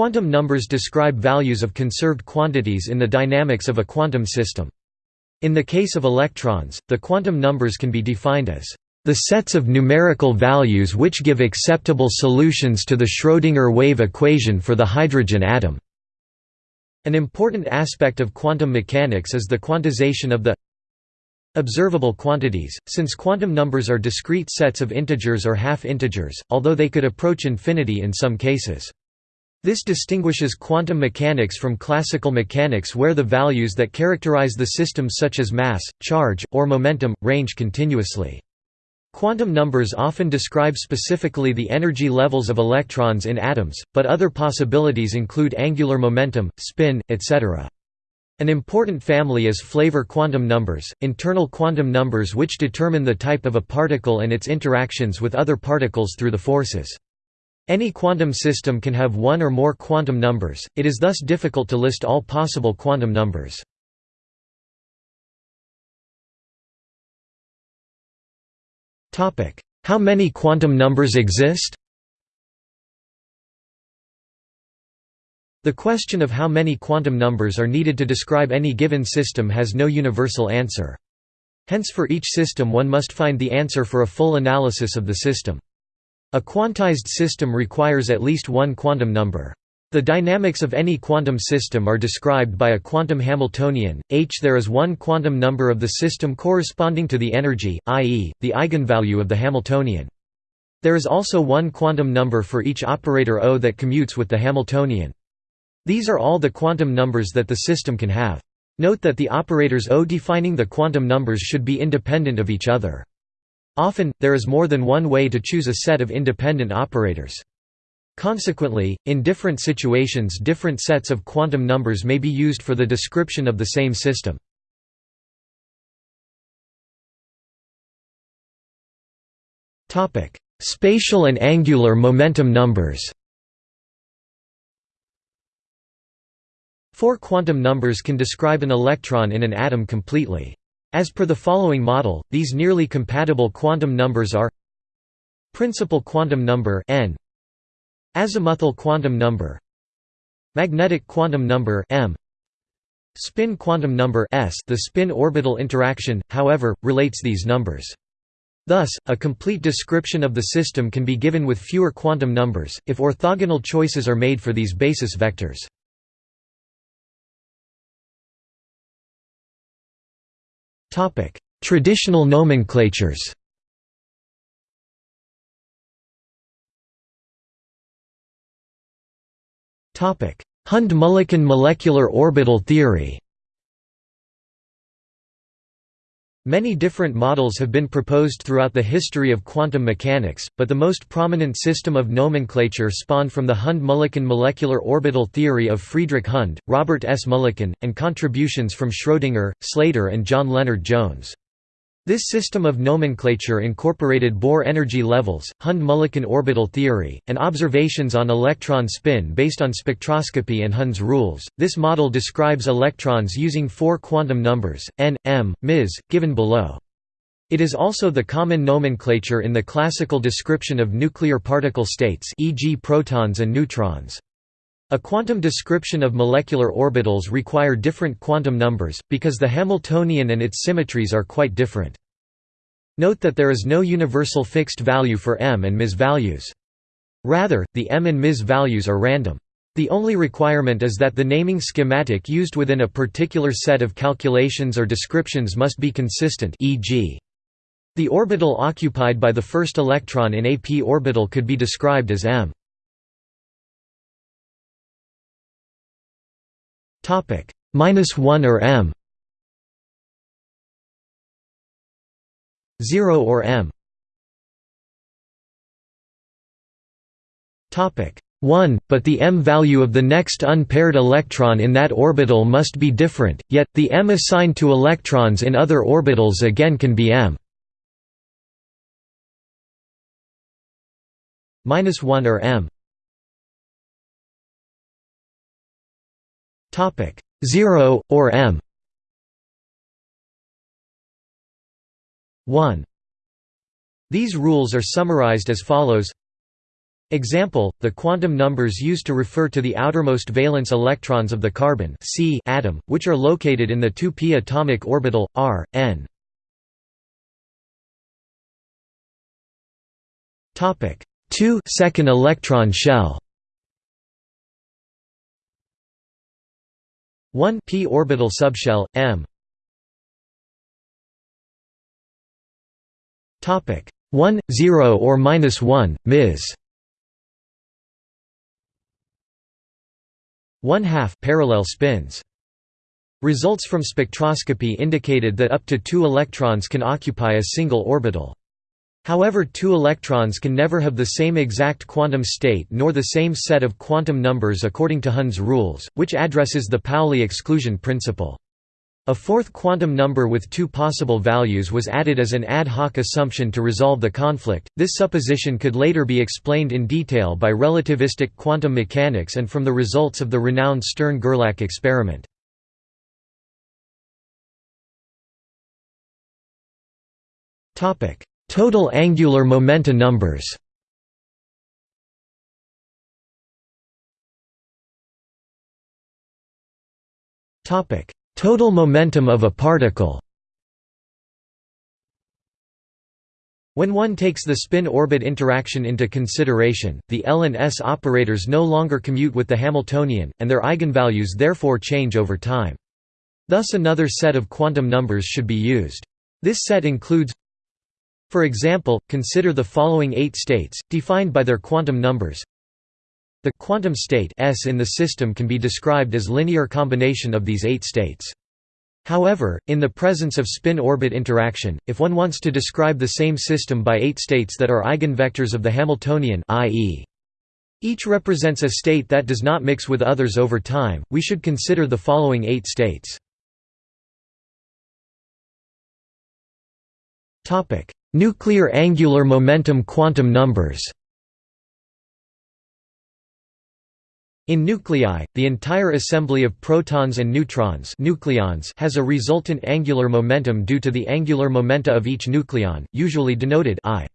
Quantum numbers describe values of conserved quantities in the dynamics of a quantum system. In the case of electrons, the quantum numbers can be defined as the sets of numerical values which give acceptable solutions to the Schrödinger wave equation for the hydrogen atom. An important aspect of quantum mechanics is the quantization of the observable quantities, since quantum numbers are discrete sets of integers or half-integers, although they could approach infinity in some cases. This distinguishes quantum mechanics from classical mechanics where the values that characterize the system such as mass, charge, or momentum, range continuously. Quantum numbers often describe specifically the energy levels of electrons in atoms, but other possibilities include angular momentum, spin, etc. An important family is flavor quantum numbers, internal quantum numbers which determine the type of a particle and its interactions with other particles through the forces. Any quantum system can have one or more quantum numbers, it is thus difficult to list all possible quantum numbers. How many quantum numbers exist? The question of how many quantum numbers are needed to describe any given system has no universal answer. Hence for each system one must find the answer for a full analysis of the system. A quantized system requires at least one quantum number. The dynamics of any quantum system are described by a quantum Hamiltonian, h there is one quantum number of the system corresponding to the energy, i.e., the eigenvalue of the Hamiltonian. There is also one quantum number for each operator O that commutes with the Hamiltonian. These are all the quantum numbers that the system can have. Note that the operators O defining the quantum numbers should be independent of each other. Often, there is more than one way to choose a set of independent operators. Consequently, in different situations different sets of quantum numbers may be used for the description of the same system. Spatial and angular momentum numbers Four quantum numbers can describe an electron in an atom completely. As per the following model, these nearly compatible quantum numbers are Principal quantum number n Azimuthal quantum number Magnetic quantum number m Spin quantum number s the spin-orbital interaction, however, relates these numbers. Thus, a complete description of the system can be given with fewer quantum numbers, if orthogonal choices are made for these basis vectors. Traditional nomenclatures Topic: Hund-Mulliken molecular orbital theory Many different models have been proposed throughout the history of quantum mechanics, but the most prominent system of nomenclature spawned from the Hund-Mulliken molecular orbital theory of Friedrich Hund, Robert S. Mulliken, and contributions from Schrödinger, Slater and John Lennard-Jones. This system of nomenclature incorporated Bohr energy levels, Hund-Mulliken orbital theory, and observations on electron spin based on spectroscopy and Hund's rules. This model describes electrons using four quantum numbers, n, m, ms, given below. It is also the common nomenclature in the classical description of nuclear particle states e.g. protons and neutrons. A quantum description of molecular orbitals require different quantum numbers, because the Hamiltonian and its symmetries are quite different. Note that there is no universal fixed value for m and ms values. Rather, the m and ms values are random. The only requirement is that the naming schematic used within a particular set of calculations or descriptions must be consistent e.g. The orbital occupied by the first electron in a p orbital could be described as m. Topic minus one or m. Zero or m. Topic 1, but the m value of the next unpaired electron in that orbital must be different, yet, the m assigned to electrons in other orbitals again can be m 1 or m Topic 0 or m. 1 These rules are summarized as follows. Example, the quantum numbers used to refer to the outermost valence electrons of the carbon C atom, which are located in the 2p atomic orbital, R, n. Topic 2 second electron shell 1 p orbital subshell, m Topic 1, 0 or minus 1, ms 1 half parallel spins. Results from spectroscopy indicated that up to two electrons can occupy a single orbital. However two electrons can never have the same exact quantum state nor the same set of quantum numbers according to Hund's rules, which addresses the Pauli exclusion principle. A fourth quantum number with two possible values was added as an ad hoc assumption to resolve the conflict. This supposition could later be explained in detail by relativistic quantum mechanics and from the results of the renowned Stern-Gerlach experiment. Topic: Total angular momenta numbers. Topic: Total momentum of a particle When one takes the spin-orbit interaction into consideration, the L and S operators no longer commute with the Hamiltonian, and their eigenvalues therefore change over time. Thus another set of quantum numbers should be used. This set includes For example, consider the following eight states, defined by their quantum numbers the quantum state S in the system can be described as linear combination of these eight states. However, in the presence of spin-orbit interaction, if one wants to describe the same system by eight states that are eigenvectors of the Hamiltonian i.e. each represents a state that does not mix with others over time, we should consider the following eight states. Nuclear angular momentum quantum numbers. In nuclei, the entire assembly of protons and neutrons nucleons has a resultant angular momentum due to the angular momenta of each nucleon, usually denoted I.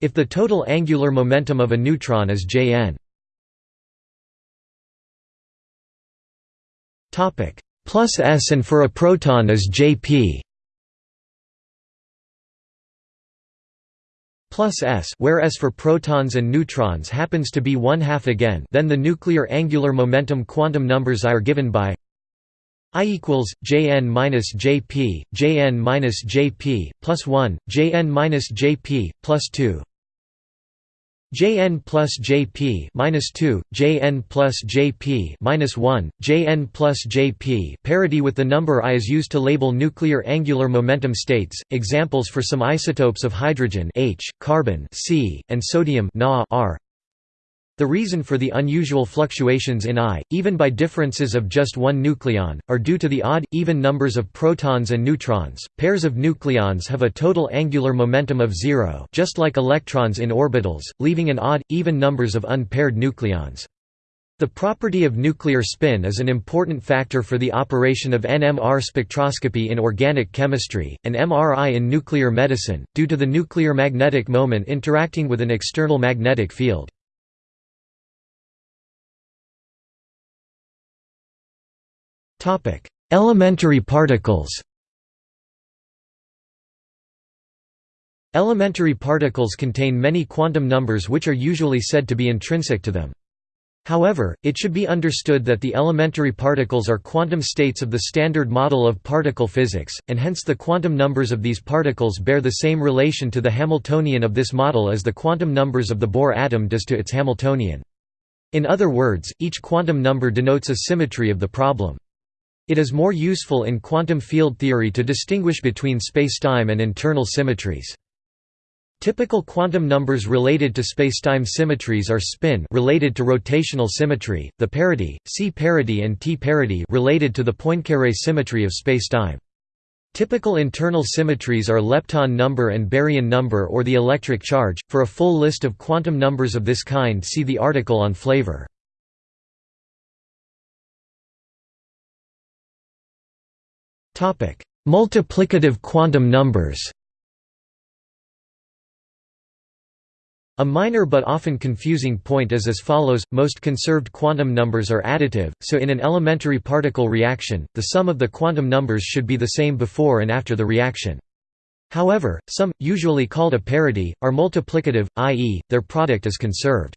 If the total angular momentum of a neutron is Jn. Plus s and for a proton is Jp plus s where s for protons and neutrons happens to be one half again then the nuclear angular momentum quantum numbers I are given by I equals Jn minus Jp, Jn minus Jp, plus 1, Jn minus Jp, plus 2 Jn plus Jp minus 2, Jn plus Jp minus 1, Jn plus Jp. Parity with the number I is used to label nuclear angular momentum states. Examples for some isotopes of hydrogen H, carbon C, and sodium Na are the reason for the unusual fluctuations in I, even by differences of just one nucleon, are due to the odd, even numbers of protons and neutrons. Pairs of nucleons have a total angular momentum of zero just like electrons in orbitals, leaving an odd, even numbers of unpaired nucleons. The property of nuclear spin is an important factor for the operation of NMR spectroscopy in organic chemistry, and MRI in nuclear medicine, due to the nuclear magnetic moment interacting with an external magnetic field. Elementary particles Elementary particles contain many quantum numbers which are usually said to be intrinsic to them. However, it should be understood that the elementary particles are quantum states of the Standard Model of particle physics, and hence the quantum numbers of these particles bear the same relation to the Hamiltonian of this model as the quantum numbers of the Bohr atom does to its Hamiltonian. In other words, each quantum number denotes a symmetry of the problem. It is more useful in quantum field theory to distinguish between spacetime and internal symmetries. Typical quantum numbers related to spacetime symmetries are spin related to rotational symmetry, the parity, C parity and T parity related to the Poincare symmetry of spacetime. Typical internal symmetries are lepton number and baryon number or the electric charge. For a full list of quantum numbers of this kind see the article on flavor. Topic: Multiplicative quantum numbers. A minor but often confusing point is as follows, most conserved quantum numbers are additive, so in an elementary particle reaction, the sum of the quantum numbers should be the same before and after the reaction. However, some, usually called a parity, are multiplicative, i.e., their product is conserved.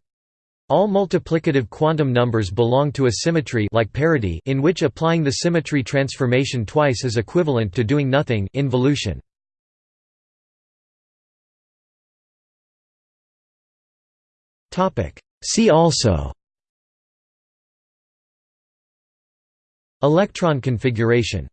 All multiplicative quantum numbers belong to a symmetry like parity in which applying the symmetry transformation twice is equivalent to doing nothing involution. See also. Electron configuration